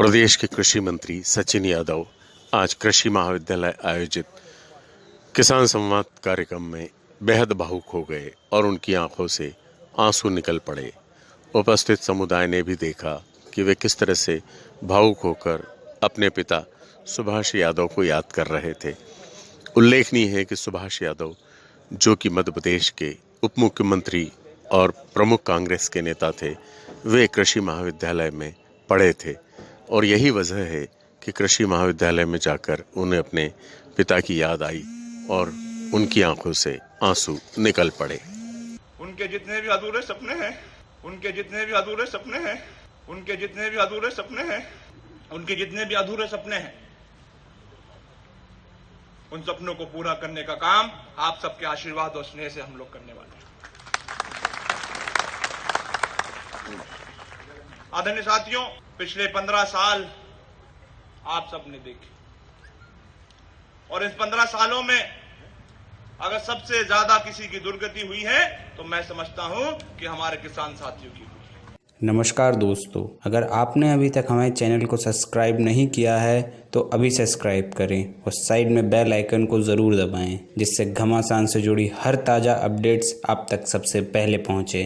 प्रदेश के कृषि मंत्री सचिन यादव आज कृषि महाविद्यालय आयोजित किसान संवाद कार्यक्रम में बेहद भावुक हो गए और उनकी आँखों से आँसू निकल पड़े। उपस्थित समुदाय ने भी देखा कि वे किस तरह से भावुक होकर अपने पिता सुभाष यादव को याद कर रहे थे। उल्लेखनीय है कि सुभाष यादव, जो कि मध्य प्रदेश के उप मुख्यमंत्री और प्रमुख कांग्रेस के नेता थे, वे कृषि महाविद्यालय में पढ़े थे। और यही वजह है कि कृषि महाविद्यालय में जाकर उन्हें अपने पिता की याद आई और उनकी आँखों से आँसू निकल पड़े। उनके जितने भी अधूरे सपने हैं, उनके जितने भी अधूरे सपने हैं, उनके जितने भी अधूरे सपने हैं, उनके जितने भी अधूरे सपने हैं, उन सपनों को पूरा करने का काम आप सबके आशीर्वाद और स्नेह से हम लोग करने वाले हैं। आदरणीय साथियों, पिछले पंद्रह साल आप सबने देखे। और इस पंद्रह सालों में अगर सबसे ज़्यादा किसी की दुर्गति हुई है तो मैं समझता हूँ कि हमारे किसान साथियों की नमस्कार दोस्तों, अगर आपने अभी तक हमारे चैनल को सब्सक्राइब नहीं किया है तो अभी सब्सक्राइब करें और साइड में बेल आइकन को ज़रूर दबाएँ, जिससे घमासान से जुड़ी हर ताज़ा अपडेट्स आप तक सबसे पहले पहुँचे।